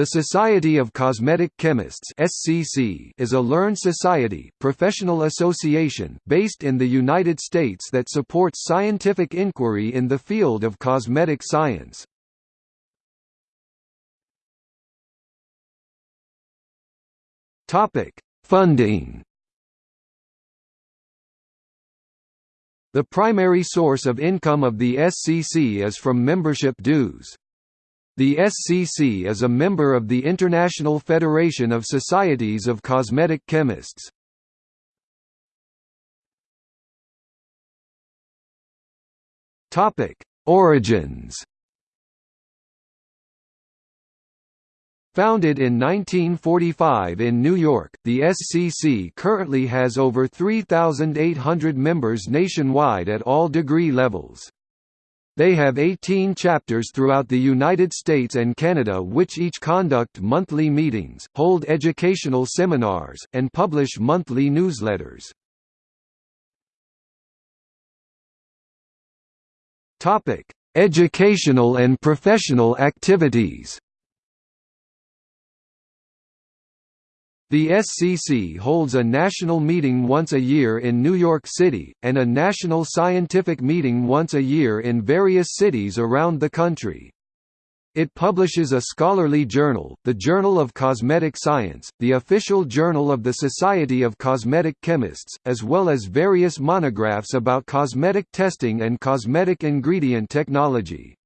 The Society of Cosmetic Chemists (SCC) is a learned society, professional association based in the United States that supports scientific inquiry in the field of cosmetic science. Topic: Funding. The primary source of income of the SCC is from membership dues. The SCC is a member of the International Federation of Societies of Cosmetic Chemists. Topic: Origins. Founded in 1945 in New York, the SCC currently has over 3,800 members nationwide at all degree levels. They have 18 chapters throughout the United States and Canada which each conduct monthly meetings, hold educational seminars, and publish monthly newsletters. Educational and professional activities The SCC holds a national meeting once a year in New York City, and a national scientific meeting once a year in various cities around the country. It publishes a scholarly journal, the Journal of Cosmetic Science, the official journal of the Society of Cosmetic Chemists, as well as various monographs about cosmetic testing and cosmetic ingredient technology.